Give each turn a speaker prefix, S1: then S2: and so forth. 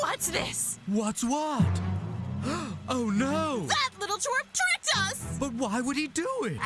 S1: What's this?
S2: What's what? Oh no!
S1: That little twerp tricked us!
S2: But why would he do it?